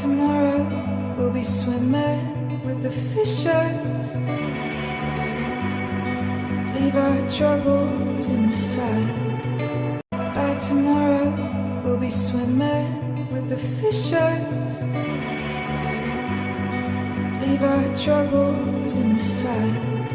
tomorrow we'll be swimming with the fishes. Leave our troubles in the sun. By tomorrow we'll be swimming with the fishes. Leave our troubles in the sun.